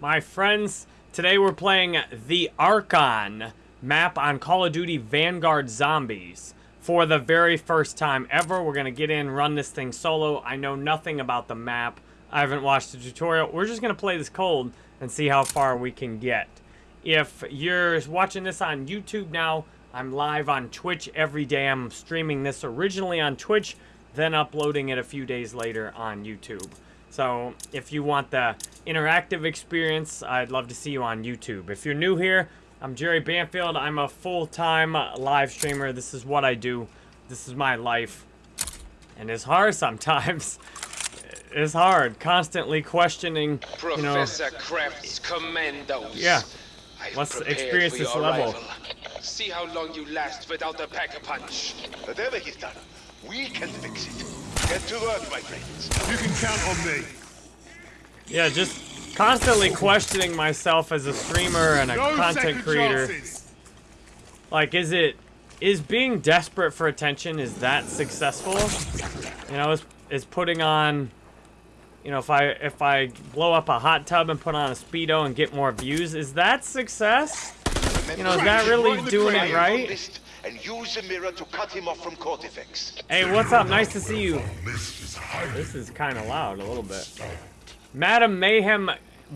My friends, today we're playing the Archon map on Call of Duty Vanguard Zombies. For the very first time ever, we're going to get in, run this thing solo. I know nothing about the map. I haven't watched the tutorial. We're just going to play this cold and see how far we can get. If you're watching this on YouTube now, I'm live on Twitch every day. I'm streaming this originally on Twitch, then uploading it a few days later on YouTube. So if you want the interactive experience, I'd love to see you on YouTube. If you're new here, I'm Jerry Banfield. I'm a full-time live streamer. This is what I do. This is my life. And it's hard sometimes. It's hard, constantly questioning, you know... Professor Krafft's commandos. Yeah. I've Let's experience this level. arrival. See how long you last without a pack-a-punch. Whatever he's done, we can fix it. Get to work, my friends. You can count on me. Yeah, just constantly questioning myself as a streamer and a No content creator. chances. Like, is it, is being desperate for attention, is that successful? You know, is, is putting on, you know, if I, if I blow up a hot tub and put on a Speedo and get more views, is that success? You know, is that really doing it right? And use the mirror to cut him off from Kortifex. Hey, what's up? Nice to see you. This is kind of loud, a little bit. Madam Mayhem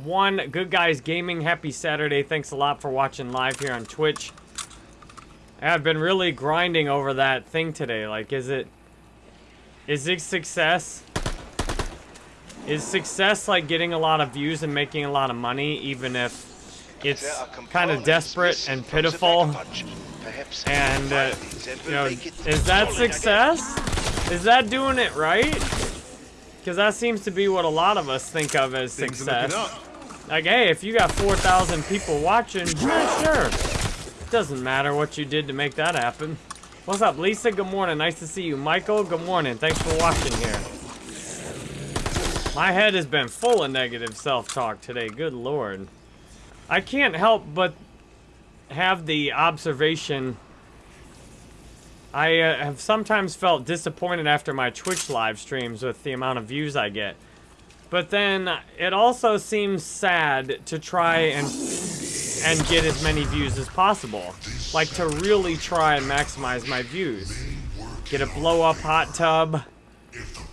1, Good Guys Gaming, happy Saturday. Thanks a lot for watching live here on Twitch. I've been really grinding over that thing today. Like, is it... Is it success? Is success like getting a lot of views and making a lot of money, even if it's kind of desperate and pitiful? And, uh, you know, is that success? Is that doing it right? Because that seems to be what a lot of us think of as Things success. Like, hey, if you got 4,000 people watching, yeah, sure. Doesn't matter what you did to make that happen. What's up, Lisa? Good morning. Nice to see you. Michael, good morning. Thanks for watching here. My head has been full of negative self-talk today. Good lord. I can't help but have the observation I uh, have sometimes felt disappointed after my Twitch live streams with the amount of views I get. But then it also seems sad to try and and get as many views as possible. Like to really try and maximize my views. Get a blow up hot tub,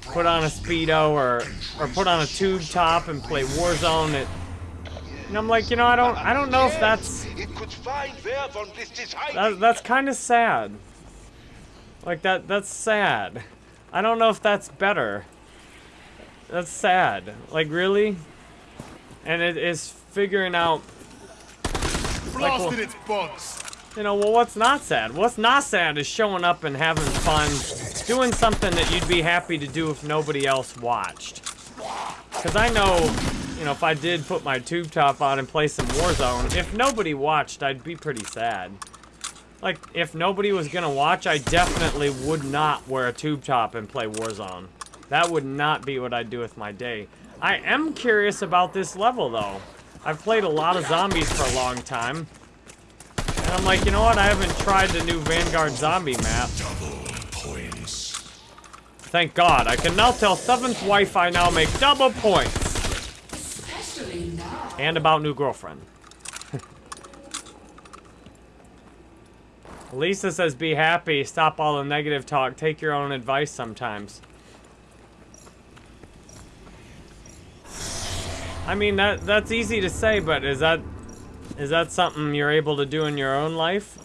put on a speedo or or put on a tube top and play Warzone it and I'm like, you know, I don't I don't know if that's It could find where Von List is hiding. that, that's kind of sad. Like that that's sad. I don't know if that's better. That's sad. Like really? And it is figuring out Blasted well- its bonds. you know, well, what's not sad? What's not sad is showing up and having fun, doing something that you'd be happy to do if nobody else watched. Because I know, you know, if I did put my tube top on and play some Warzone, if nobody watched, I'd be pretty sad. Like, if nobody was gonna watch, I definitely would not wear a tube top and play Warzone. That would not be what I'd do with my day. I am curious about this level, though. I've played a lot of zombies for a long time. And I'm like, you know what? I haven't tried the new Vanguard zombie map. Thank God. I can now tell Seventh Wife I now make double points. And about new girlfriend. Lisa says, be happy. Stop all the negative talk. Take your own advice sometimes. I mean, that that's easy to say, but is that is that something you're able to do in your own life?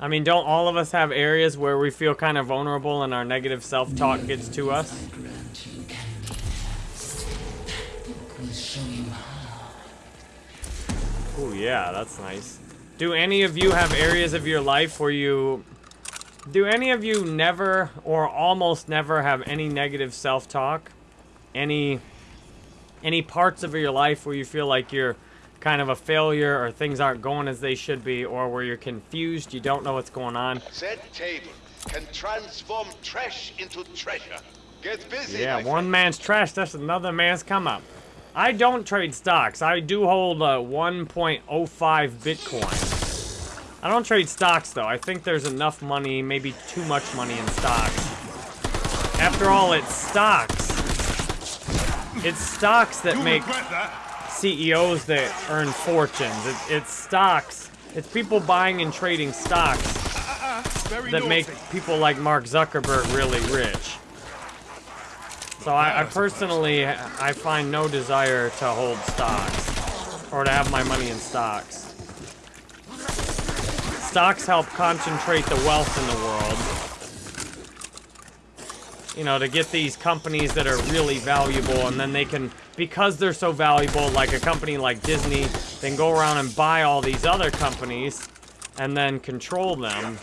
I mean, don't all of us have areas where we feel kind of vulnerable and our negative self-talk gets to us? Oh yeah, that's nice. Do any of you have areas of your life where you... Do any of you never or almost never have any negative self-talk? Any... Any parts of your life where you feel like you're kind of a failure or things aren't going as they should be or where you're confused, you don't know what's going on? That table can transform trash into treasure. Get busy, Yeah, one friend. man's trash, that's another man's come up. I don't trade stocks. I do hold uh, 1.05 Bitcoin. I don't trade stocks, though. I think there's enough money, maybe too much money in stocks. After all, it's stocks. it's stocks that You'll make that. CEOs that earn fortunes. It, it's stocks. It's people buying and trading stocks uh, uh, uh, Very that make people like Mark Zuckerberg really rich. So I, I personally, I find no desire to hold stocks or to have my money in stocks. Stocks help concentrate the wealth in the world. You know, to get these companies that are really valuable and then they can, because they're so valuable, like a company like Disney, then go around and buy all these other companies and then control them.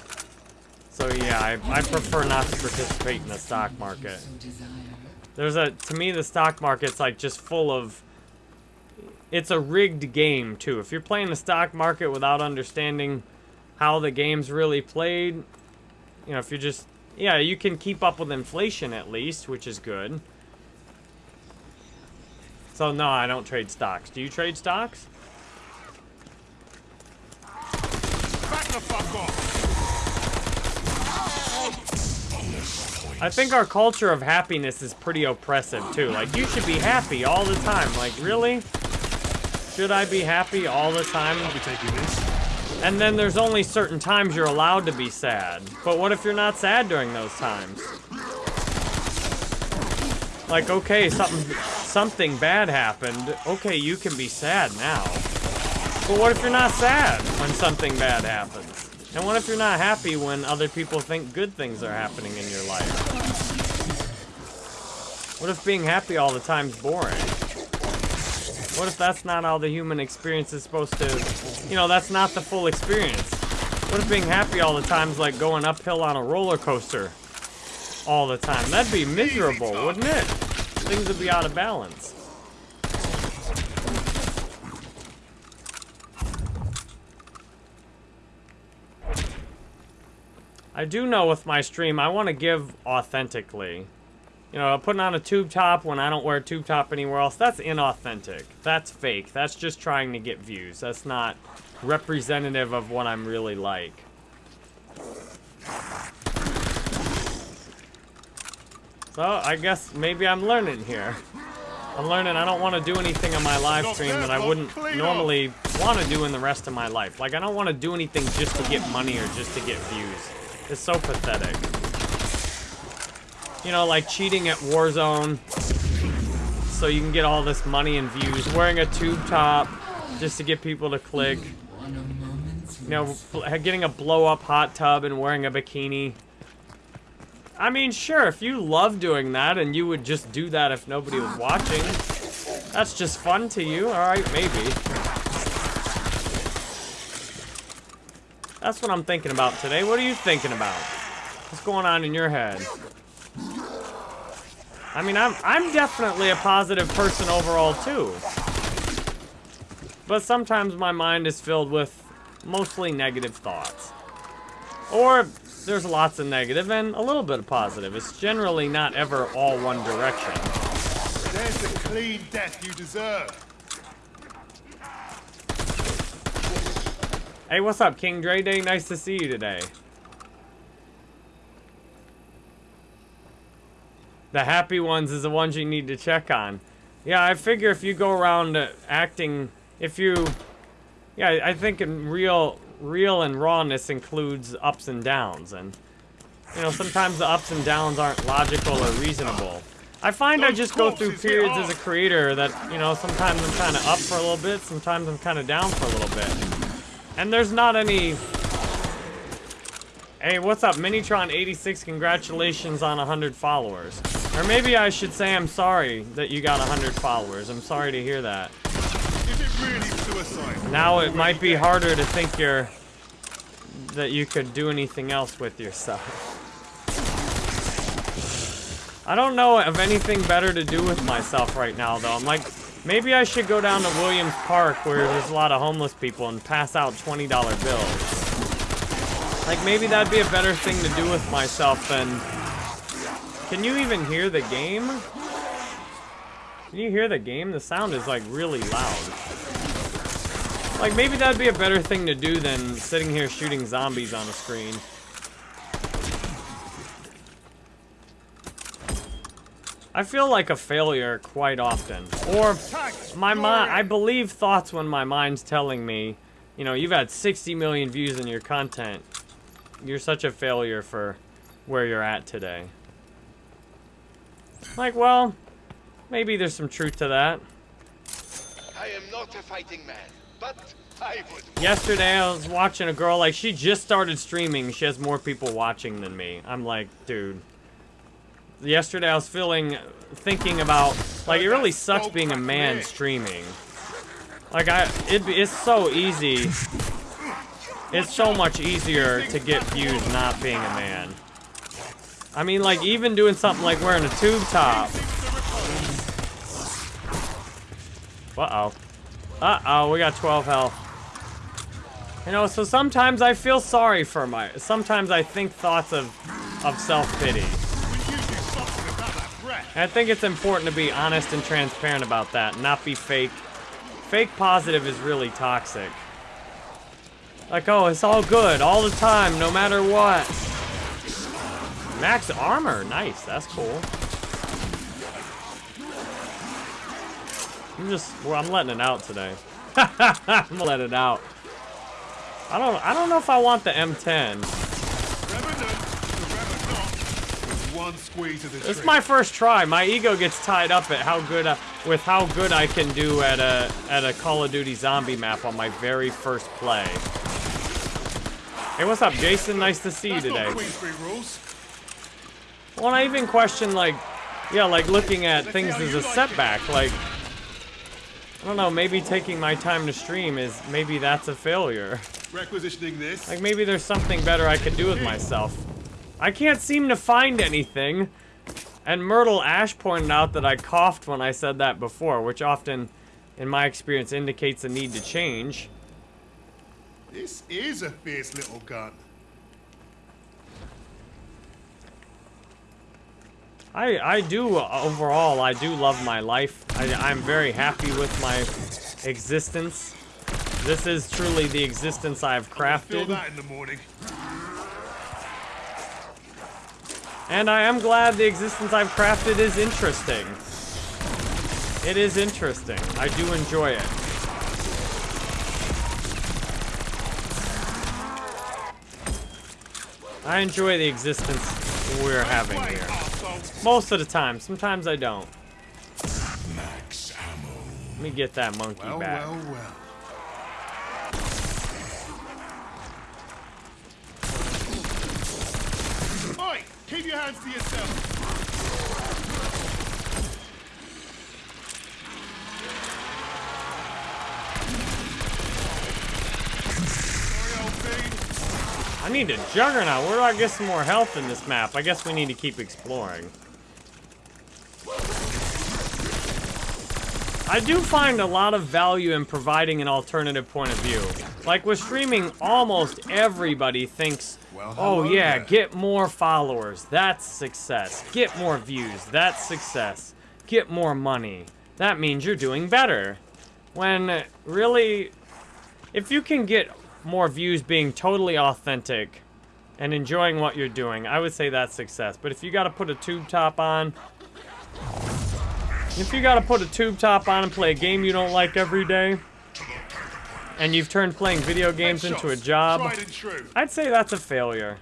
So yeah, I, I prefer not to participate in the stock market. There's a, to me, the stock market's like just full of, it's a rigged game too. If you're playing the stock market without understanding how the game's really played, you know, if you're just, yeah, you can keep up with inflation at least, which is good. So no, I don't trade stocks. Do you trade stocks? Back the fuck off. I think our culture of happiness is pretty oppressive too. Like you should be happy all the time. Like really? Should I be happy all the time? I'll be taking this. And then there's only certain times you're allowed to be sad. But what if you're not sad during those times? Like, okay, something something bad happened. Okay, you can be sad now. But what if you're not sad when something bad happens? And what if you're not happy when other people think good things are happening in your life? What if being happy all the time's boring? What if that's not how the human experience is supposed to, you know, that's not the full experience? What if being happy all the time is like going uphill on a roller coaster all the time? That'd be miserable, wouldn't it? Things would be out of balance. I do know with my stream, I want to give authentically. You know, putting on a tube top when I don't wear a tube top anywhere else, that's inauthentic. That's fake. That's just trying to get views. That's not representative of what I'm really like. So, I guess maybe I'm learning here. I'm learning I don't want to do anything on my live stream that I wouldn't normally want to do in the rest of my life. Like, I don't want to do anything just to get money or just to get views. It's so pathetic. You know, like cheating at Warzone so you can get all this money and views. Wearing a tube top just to get people to click. You know, getting a blow up hot tub and wearing a bikini. I mean, sure, if you love doing that and you would just do that if nobody was watching, that's just fun to you. Alright, maybe. That's what I'm thinking about today. What are you thinking about? What's going on in your head? I mean, I'm I'm definitely a positive person overall too. But sometimes my mind is filled with mostly negative thoughts. Or there's lots of negative and a little bit of positive. It's generally not ever all one direction. There's the clean death you deserve. Hey, what's up, King Dre Day? Nice to see you today. The happy ones is the ones you need to check on. Yeah, I figure if you go around uh, acting, if you, yeah, I think in real, real and rawness includes ups and downs, and you know sometimes the ups and downs aren't logical or reasonable. I find I just go through periods as a creator that you know sometimes I'm kind of up for a little bit, sometimes I'm kind of down for a little bit, and there's not any. Hey, what's up, Minitron86? Congratulations on 100 followers. Or maybe I should say I'm sorry that you got 100 followers. I'm sorry to hear that. Is it really suicide? Now it might be harder to think you're... that you could do anything else with yourself. I don't know of anything better to do with myself right now, though. I'm like, maybe I should go down to Williams Park where there's a lot of homeless people and pass out $20 bills. Like, maybe that'd be a better thing to do with myself than... Can you even hear the game? Can you hear the game? The sound is, like, really loud. Like, maybe that'd be a better thing to do than sitting here shooting zombies on a screen. I feel like a failure quite often. Or my mind, I believe thoughts when my mind's telling me, you know, you've had 60 million views in your content. You're such a failure for where you're at today. Like, well, maybe there's some truth to that. I am not a fighting man, but I would. Yesterday, I was watching a girl, like, she just started streaming. She has more people watching than me. I'm like, dude. Yesterday, I was feeling, thinking about, like, it really sucks being a man streaming. Like, I, it, it's so easy. It's so much easier to get views not being a man. I mean, like, even doing something like wearing a tube top. Uh-oh. Uh-oh, we got 12 health. You know, so sometimes I feel sorry for my... Sometimes I think thoughts of, of self-pity. We usually something about that breath. And I think it's important to be honest and transparent about that, not be fake. Fake positive is really toxic. Like, oh, it's all good all the time, no matter what. Max armor, nice, that's cool. I'm just, well, I'm letting it out today. I'm letting it out. I don't, I don't know if I want the M10. Revenant, forever not. With one squeeze of the This is trigger. my first try. My ego gets tied up at how good I, with how good I can do at a at a Call of Duty zombie map on my very first play. Hey, what's up, Jason? Nice to see you today. not Queensberry rules. Well, I even question like, yeah, like looking at things as a setback. Like, I don't know, maybe taking my time to stream is maybe that's a failure. Requisitioning this. Like maybe there's something better I could do with myself. I can't seem to find anything. And Myrtle Ash pointed out that I coughed when I said that before, which often, in my experience, indicates a need to change. This is a fierce little gun. I, I do, overall, I do love my life. I, I'm very happy with my existence. This is truly the existence I've crafted. Feel crafted. that in the morning. And I am glad the existence I've crafted is interesting. It is interesting. I do enjoy it. I enjoy the existence we're having here. Most of the time. Sometimes I don't. Max ammo. Let me get that monkey Well, back. well, well. Keep your hands to yourself. I need a juggernaut. Where do I get some more health in this map? I guess we need to keep exploring. I do find a lot of value in providing an alternative point of view. Like with streaming, almost everybody thinks, oh yeah, get more followers, that's success. Get more views, that's success. Get more money, that means you're doing better. When really, if you can get more views being totally authentic and enjoying what you're doing, I would say that's success. But if you gotta put a tube top on, if you gotta put a tube top on and play a game you don't like every day, and you've turned playing video games into a job, Tried and true. I'd say that's a failure.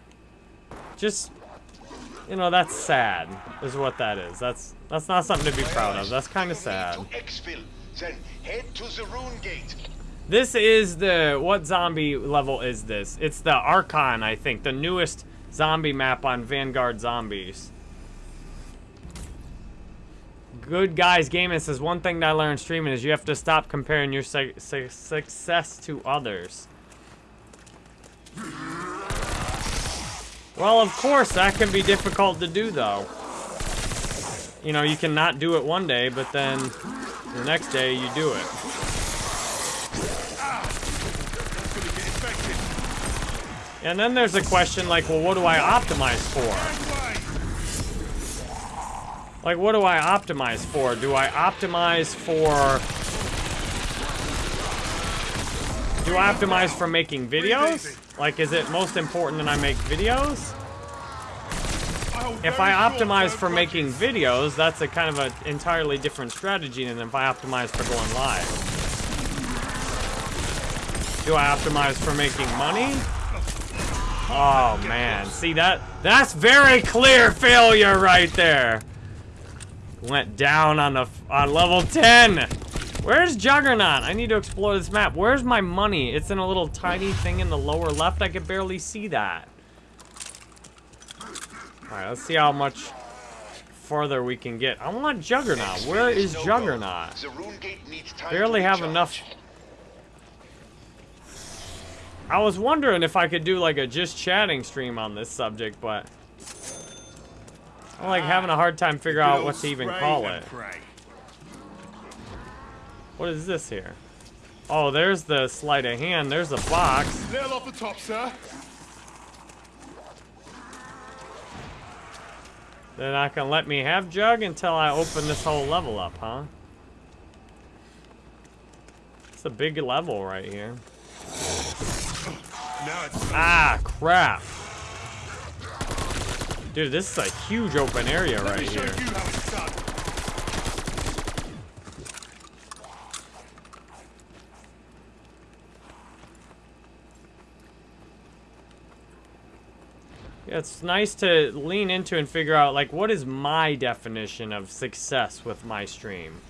Just, you know, that's sad, is what that is. That's that's not something to be proud of. That's kind of sad. To Exfil, then head to the Rune Gate. This is the what zombie level is this? It's the Archon, I think, the newest zombie map on Vanguard Zombies. Good guys gaming says one thing that I learned streaming is you have to stop comparing your su su success to others. Well, of course, that can be difficult to do, though. You know, you can not do it one day, but then the next day you do it. And then there's a question like, well, what do I optimize for? Like, what do I optimize for? Do I optimize for... Do I optimize for making videos? Like, is it most important that I make videos? If I optimize for making videos, that's a kind of an entirely different strategy than if I optimize for going live. Do I optimize for making money? Oh man, see that? That's very clear failure right there. Went down on the on level 10. Where's Juggernaut? I need to explore this map. Where's my money? It's in a little tiny thing in the lower left. I could barely see that. Alright, let's see how much further we can get. I want Juggernaut. Where is Juggernaut? The rune gate needs time Barely have enough. I was wondering if I could do like a just chatting stream on this subject, but I'm like having a hard time figuring out what to even call it. What is this here? Oh, there's the sleight of hand. There's a box. Little off the top, sir. They're not gonna let me have Jug until I open this whole level up, huh? It's a big level right here. Now it's Ah, crap. Dude, this is a huge open area Let right here. it's. Yeah, it's nice to lean into and figure out, like, what is my definition of success with my stream?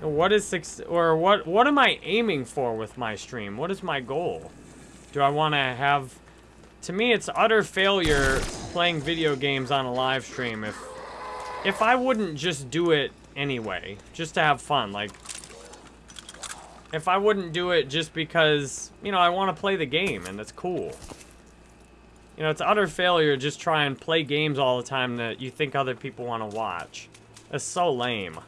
What is success, or what, what am I aiming for with my stream? What is my goal? Do I want to have, to me, it's utter failure playing video games on a live stream if, if I wouldn't just do it anyway, just to have fun, like, if I wouldn't do it just because, you know, I want to play the game and it's cool. You know, it's utter failure just try and play games all the time that you think other people want to watch. It's so lame.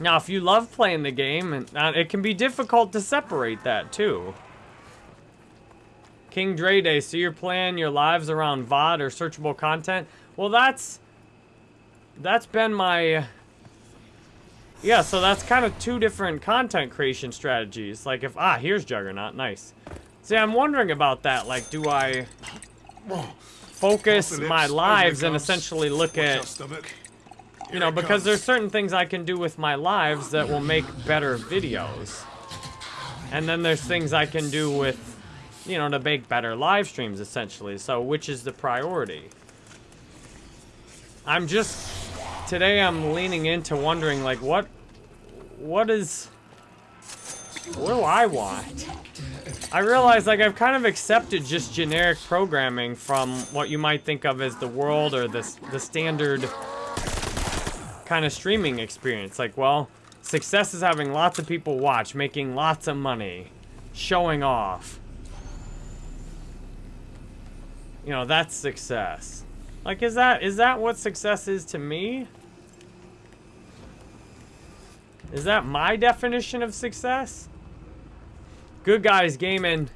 Now, if you love playing the game, and uh, it can be difficult to separate that too. King Dre Day, so you're playing your lives around VOD or searchable content? Well, that's that's been my yeah, so that's kind of two different content creation strategies. Like if, ah, here's Juggernaut, nice. See, I'm wondering about that. Like, do I focus my lives and essentially look at, you know, because there's certain things I can do with my lives that will make better videos. And then there's things I can do with, you know, to make better live streams, essentially. So, which is the priority? I'm just, today I'm leaning into wondering, like, what, what is, what do I want? I realize, like, I've kind of accepted just generic programming from what you might think of as the world or the, the standard kind of streaming experience. Like, well, success is having lots of people watch, making lots of money, showing off. You know, that's success. Like, is that is that what success is to me? Is that my definition of success? Good guys gaming.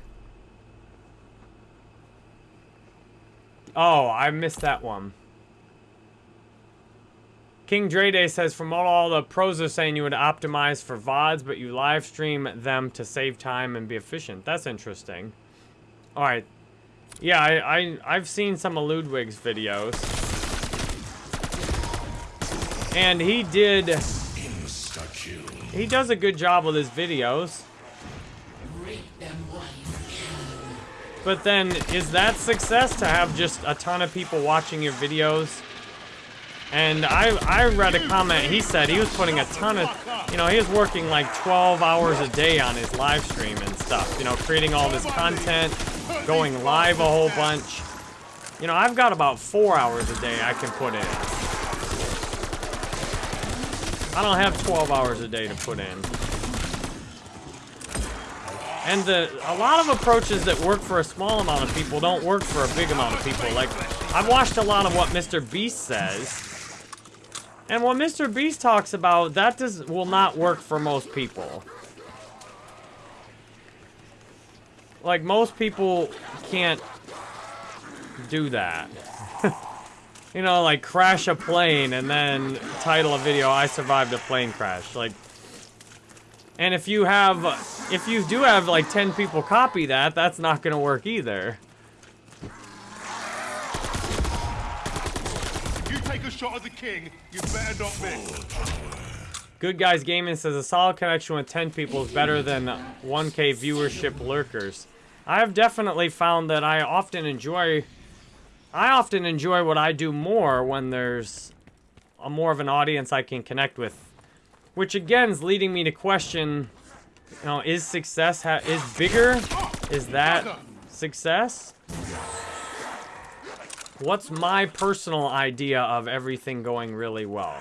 Oh, I missed that one. King Dre Day says, from all the pros are saying, you would optimize for VODs, but you live stream them to save time and be efficient. That's interesting. All right. Yeah, I, I, I've seen some of Ludwig's videos. And he did... He does a good job with his videos. But then, is that success to have just a ton of people watching your videos? And I, I read a comment, he said he was putting a ton of, you know, he was working like 12 hours a day on his live stream and stuff, you know, creating all this content, going live a whole bunch. You know, I've got about four hours a day I can put in. I don't have 12 hours a day to put in. And the a lot of approaches that work for a small amount of people don't work for a big amount of people. Like, I've watched a lot of what Mr. Beast says. And what Mr. Beast talks about, that does will not work for most people. Like, most people can't do that. you know, like, crash a plane and then title a video, I survived a plane crash. Like, and if you have, if you do have like 10 people copy that, that's not gonna work either. You take a shot at the king, you better not miss. Good Guys Gaming says a solid connection with 10 people is better than 1k viewership lurkers. I have definitely found that I often enjoy I often enjoy what I do more when there's a more of an audience I can connect with. Which again is leading me to question, you know, is success is bigger? Is that success? What's my personal idea of everything going really well?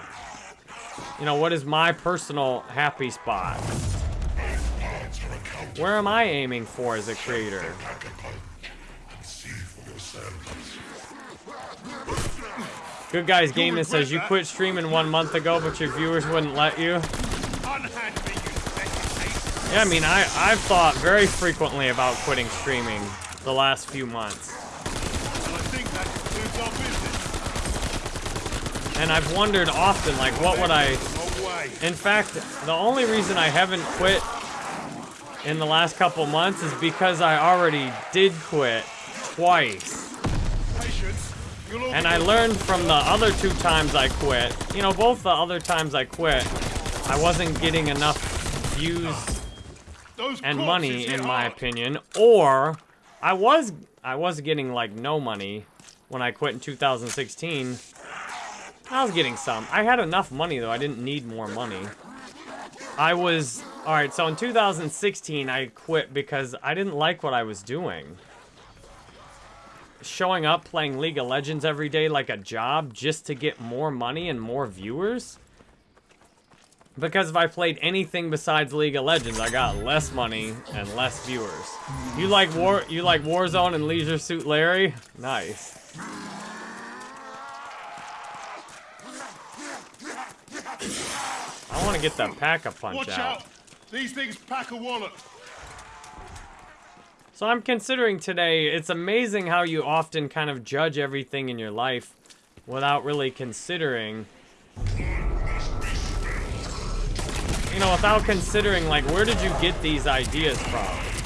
You know, what is my personal happy spot? Where am I aiming for as a creator? Good Guys Gaming says you quit streaming one month ago, but your viewers wouldn't let you. Unhand me, you petty ape. Yeah, I mean, I, I've thought very frequently about quitting streaming the last few months. And I think that concludes our business. And I've wondered often, like, what would I... In fact, the only reason I haven't quit in the last couple months is because I already did quit twice. And I learned from the other two times I quit, you know, both the other times I quit, I wasn't getting enough views and money, in my opinion, or I was I was getting like no money when I quit in 2016. I was getting some. I had enough money though. I didn't need more money. I was all right. So in 2016, I quit because I didn't like what I was doing. Showing up playing League of Legends every day like a job just to get more money and more viewers. Because if I played anything besides League of Legends, I got less money and less viewers. You like War you like Warzone and Leisure Suit Larry? Nice. I want to get that pack-a-punch Watch out. out. These things pack a wallet. So I'm considering today, it's amazing how you often kind of judge everything in your life without really considering, you know, without considering, like, where did you get these ideas from?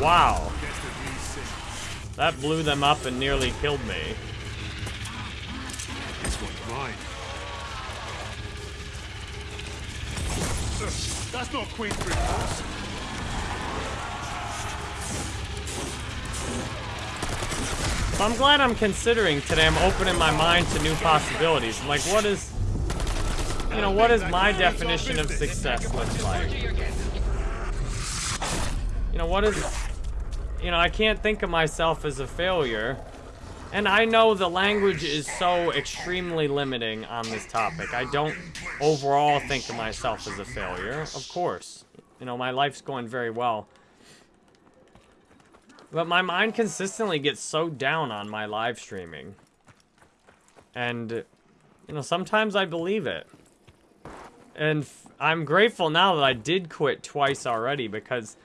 Wow. That blew them up and nearly killed me. This one's mine. That's not Queensbridge Force. So I'm glad I'm considering today. I'm opening my mind to new possibilities. Like, what is, you know, what is my definition of success look like? You know, what is, you know, I can't think of myself as a failure. And I know the language is so extremely limiting on this topic. I don't overall think of myself as a failure, of course. You know, my life's going very well. But my mind consistently gets so down on my live streaming. And, you know, sometimes I believe it. And I'm grateful now that I did quit twice already because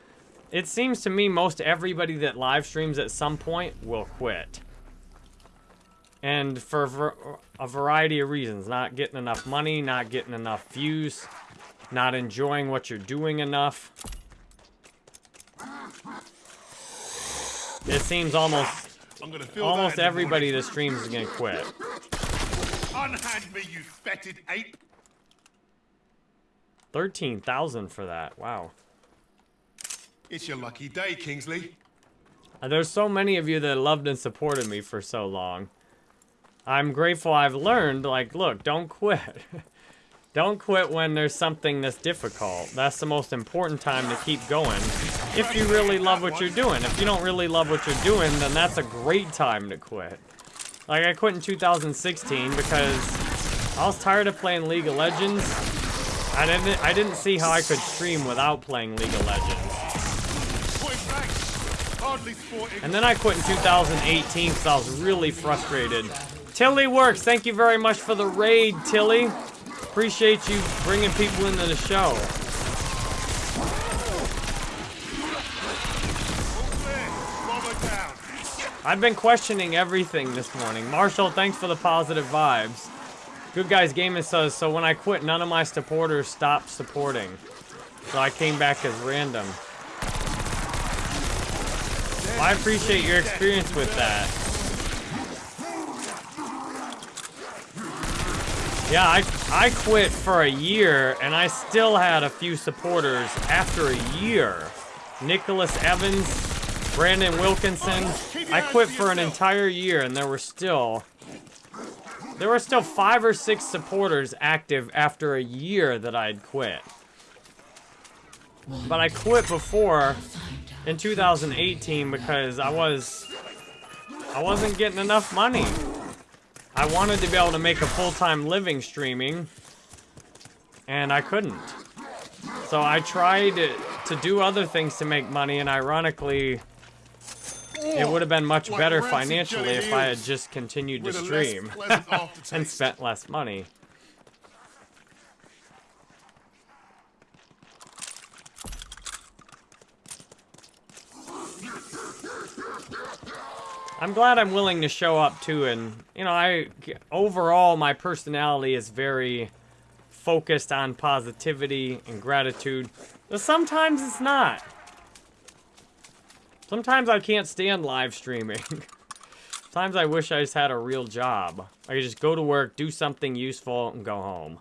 it seems to me most everybody that live streams at some point will quit. And for a variety of reasons. Not getting enough money, not getting enough views, not enjoying what you're doing enough. It seems almost I'm gonna fill almost that everybody that streams is gonna quit. Unhand me, you fetid ape. Thirteen thousand for that. Wow. It's your lucky day, Kingsley. Uh, There's so many of you that loved and supported me for so long. I'm grateful I've learned, like, look, don't quit. don't quit when there's something that's difficult. That's the most important time to keep going. If you really love what you're doing. If you don't really love what you're doing, then that's a great time to quit. Like, I quit in 2016 because I was tired of playing League of Legends. I didn't, I didn't see how I could stream without playing League of Legends. And then I quit in 2018 because I was really frustrated. Tilly Works, thank you very much for the raid, Tilly. Appreciate you bringing people into the show. I've been questioning everything this morning. Marshall, thanks for the positive vibes. Good Guys Gaming says, so when I quit, none of my supporters stopped supporting. So I came back as random. Well, I appreciate your experience with that. Yeah, I, I quit for a year, and I still had a few supporters after a year. Nicholas Evans, Brandon Wilkinson. I quit for an entire year, and there were still... There were still five or six supporters active after a year that I'd quit. But I quit before in 2018 because I was I wasn't getting enough money. I wanted to be able to make a full-time living streaming and I couldn't. So I tried to do other things to make money and ironically it would have been much better financially if I had just continued to with a less stream and spent less money. I'm glad I'm willing to show up too, and you know, I overall my personality is very focused on positivity and gratitude, but sometimes it's not. Sometimes I can't stand live streaming. Sometimes I wish I just had a real job. I could just go to work, do something useful, and go home.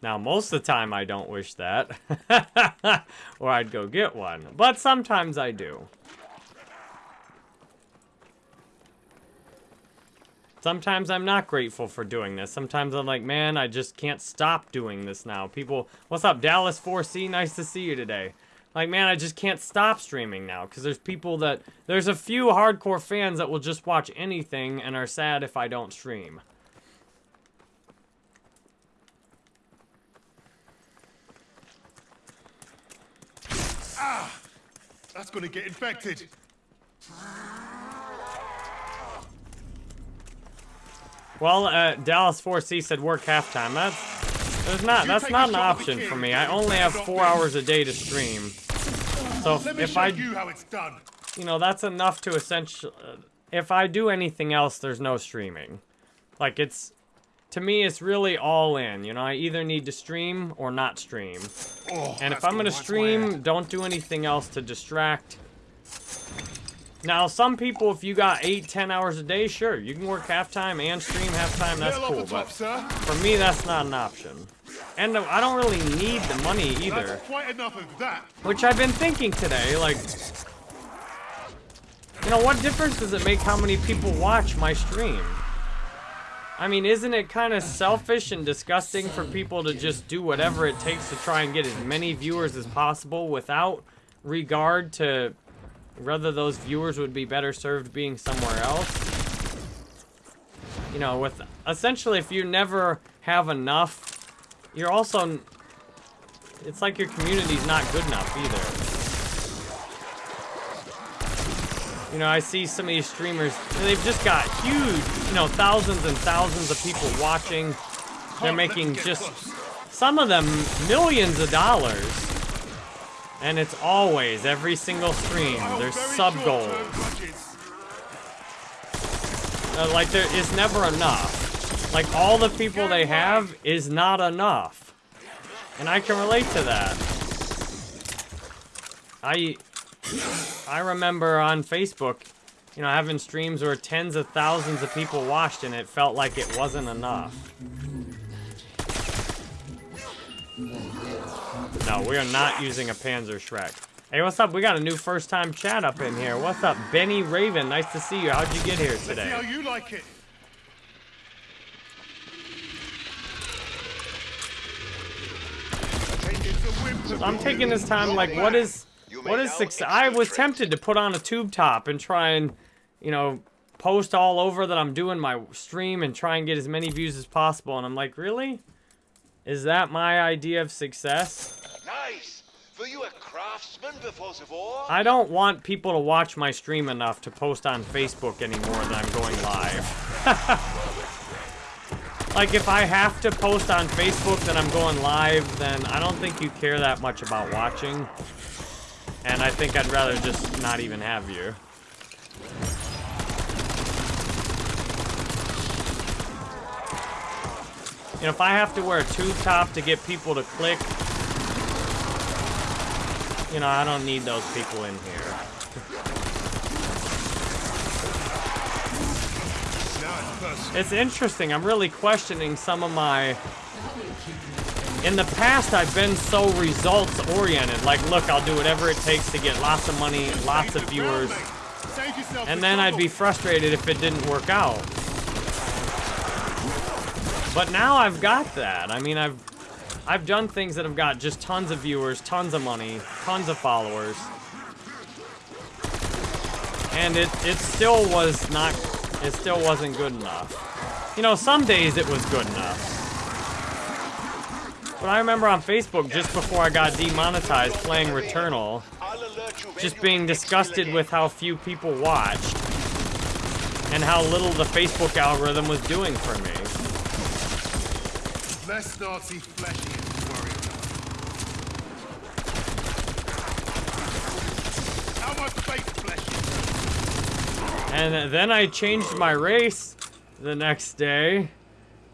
Now, most of the time I don't wish that. or I'd go get one. But sometimes I do. Sometimes I'm not grateful for doing this. Sometimes I'm like, man, I just can't stop doing this now. People, what's up, Dallas 4C? Nice to see you today. Like, man, I just can't stop streaming now because there's people that, there's a few hardcore fans that will just watch anything and are sad if I don't stream. That's gonna get infected. Well, uh, Dallas 4C said work halftime. That's there's not that's not an shot at the option for me. I only have four hours a day to stream. So if, Let me if show I, you how it's done. you know, that's enough to essentially. Uh, if I do anything else, there's no streaming. Like it's, to me, it's really all in. You know, I either need to stream or not stream. Oh, And if I'm gonna stream, head. don't do anything else to distract. Now, some people, if you got eight, ten hours a day, sure, you can work halftime and stream halftime. That's cool. top, But sir. for me, that's not an option. And I don't really need the money either. Quite enough of that. Which I've been thinking today, like, you know, what difference does it make how many people watch my stream? I mean, isn't it kind of selfish and disgusting for people to just do whatever it takes to try and get as many viewers as possible without regard to whether those viewers would be better served being somewhere else? You know, with essentially, if you never have enough, you're also it's like your community's not good enough either. You know, I see some of these streamers, they've just got huge, you know, thousands and thousands of people watching. They're making just, some of them, millions of dollars. And it's always, every single stream, hold there's sub goals. Uh, like, there is never enough. Like, all the people they have is not enough. And I can relate to that. I I remember on Facebook, you know, having streams where tens of thousands of people watched and it felt like it wasn't enough. No, we are not using a Panzerschreck. Hey, what's up? We got a new first-time chat up in here. What's up, Benny Raven? Nice to see you. How'd you get here see how today? you like it. Take it to whimsical. I'm taking this time, like, what is, what is success? I was tempted to put on a tube top and try and, you know, post all over that I'm doing my stream and try and get as many views as possible. And I'm like, really? Is that my idea of success? Nice. Were you a craftsman before the war? I don't want people to watch my stream enough to post on Facebook anymore that I'm going live. like, if I have to post on Facebook that I'm going live, then I don't think you care that much about watching. And I think I'd rather just not even have you. You know, if I have to wear a tube top to get people to click, you know, I don't need those people in here. It's interesting. I'm really questioning some of my. In the past, I've been so results oriented. Like, look, I'll do whatever it takes to get lots of money, lots of viewers, and then I'd be frustrated if it didn't work out. But now I've got that. I mean, I've I've done things that have got just tons of viewers, tons of money, tons of followers. And it it still was not it still wasn't good enough. You know, some days it was good enough. But I remember on Facebook just before I got demonetized playing Returnal, I'll alert you when just being disgusted with how few people watched and how little the Facebook algorithm was doing for me. Less Nazi fleshy to worry about. How much fake fleshy? And then I changed my race the next day,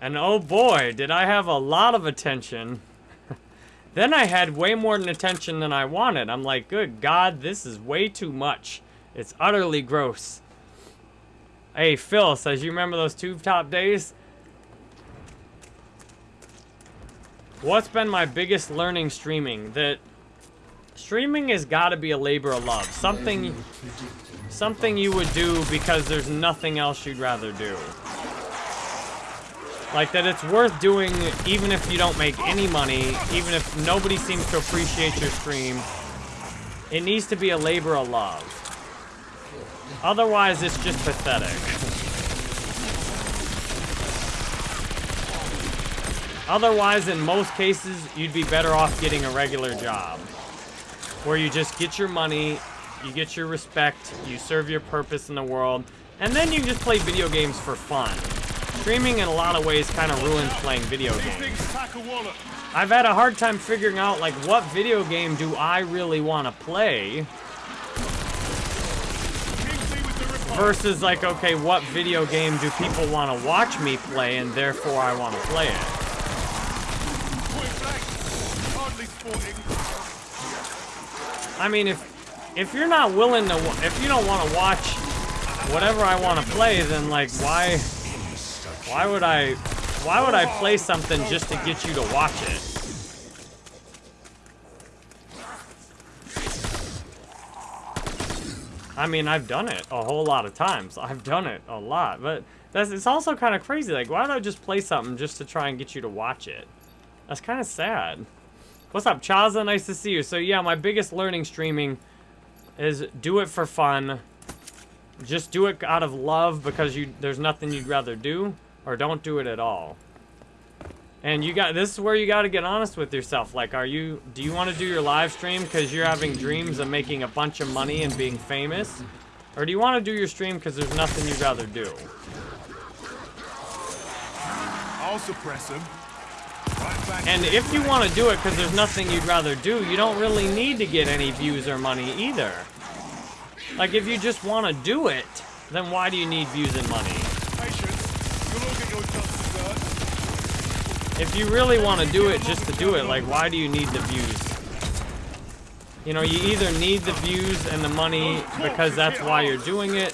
and oh boy, did I have a lot of attention. then I had way more attention than I wanted. I'm like, good God, this is way too much. It's utterly gross. Hey, Phil says, you remember those tube top days? What's been my biggest learning streaming? That streaming has got to be a labor of love. Something something you would do because there's nothing else you'd rather do. Like that it's worth doing even if you don't make any money, even if nobody seems to appreciate your stream. It needs to be a labor of love. Otherwise, it's just pathetic. Otherwise, in most cases, you'd be better off getting a regular job. Where you just get your money, you get your respect, you serve your purpose in the world, and then you just play video games for fun. Streaming in a lot of ways kind of ruins playing video games. things pack a wallet. I've had a hard time figuring out like what video game do I really want to play Kingsley with the report. versus like okay, what video game do people want to watch me play and therefore I want to play it. Point blank. Hardly sporting. I mean, if if you're not willing to, if you don't want to watch whatever I want to play, then like why, why would I, why would I play something just to get you to watch it? I mean, I've done it a whole lot of times. I've done it a lot, but that's it's also kind of crazy. Like, why don't I just play something just to try and get you to watch it? That's kind of sad. What's up, Chaza? Nice to see you. So yeah, my biggest learning streaming is do it for fun. Just do it out of love because you there's nothing you'd rather do, or don't do it at all. And you got this is where you got to get honest with yourself. Like, are you do you want to do your live stream because you're having dreams of making a bunch of money and being famous, or do you want to do your stream because there's nothing you'd rather do? I'll suppress. Right. And if you want to do it because there's nothing you'd rather do, you don't really need to get any views or money either. Like, if you just want to do it, then why do you need views and money? Patience. You'll all get your just desserts. If you really want to do it just to do it, like, why do you need the views? You know, you either need the views and the money because that's why you're doing it,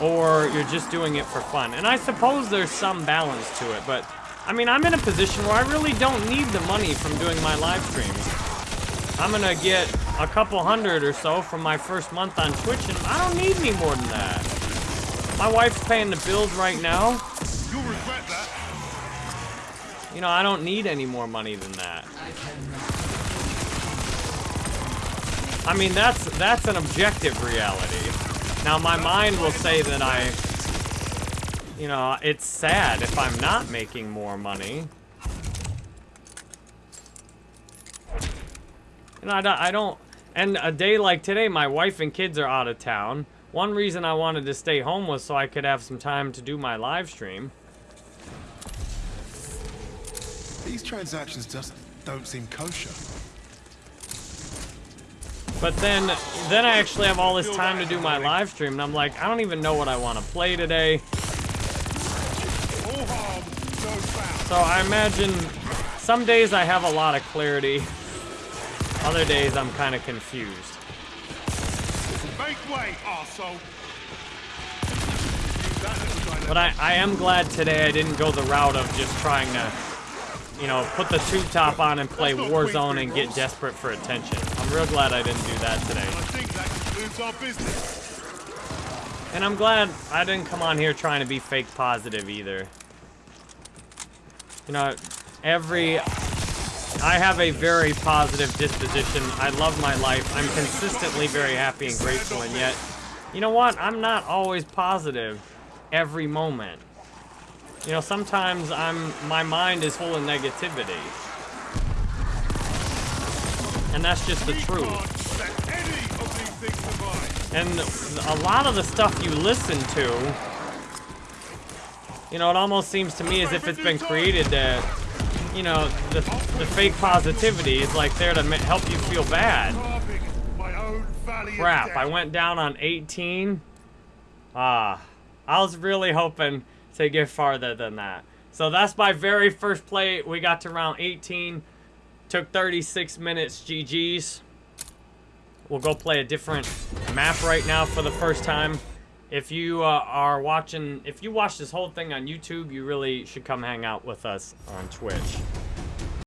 or you're just doing it for fun. And I suppose there's some balance to it, but I mean, I'm in a position where I really don't need the money from doing my live streams. I'm gonna get a couple hundred or so from my first month on Twitch, and I don't need any more than that. My wife's paying the bills right now. You'll regret that. You know, I don't need any more money than that. I mean, that's that's an objective reality. Now, my mind will say that I, you know, it's sad if I'm not making more money. Know, I don't, I don't, and a day like today, my wife and kids are out of town. One reason I wanted to stay home was so I could have some time to do my live stream. These transactions just don't seem kosher. But then, then I actually have all this time to do my live stream, and I'm like, I don't even know what I want to play today. All harm, no foul. So I imagine some days I have a lot of clarity. Other days I'm kind of confused. Make way, arsehole. But I, I am glad today I didn't go the route of just trying to, you know, put the tube top on and play Warzone and get desperate for attention. I'm real glad I didn't do that today. I think that concludes our business. And I'm glad I didn't come on here trying to be fake positive either. You know, every... I have a very positive disposition. I love my life. I'm consistently very happy and grateful, and yet, you know what? I'm not always positive every moment. You know, sometimes I'm my mind is full of negativity. And that's just the truth. And a lot of the stuff you listen to, you know, it almost seems to me as if it's been created to, you know, the, the fake positivity is like there to help you feel bad. Crap. I went down on 18. Ah, I was really hoping to get farther than that. So that's my very first play. We got to round 18. Took 36 minutes, GG's. We'll go play a different map right now for the first time. If you uh, are watching, if you watch this whole thing on YouTube, you really should come hang out with us on Twitch.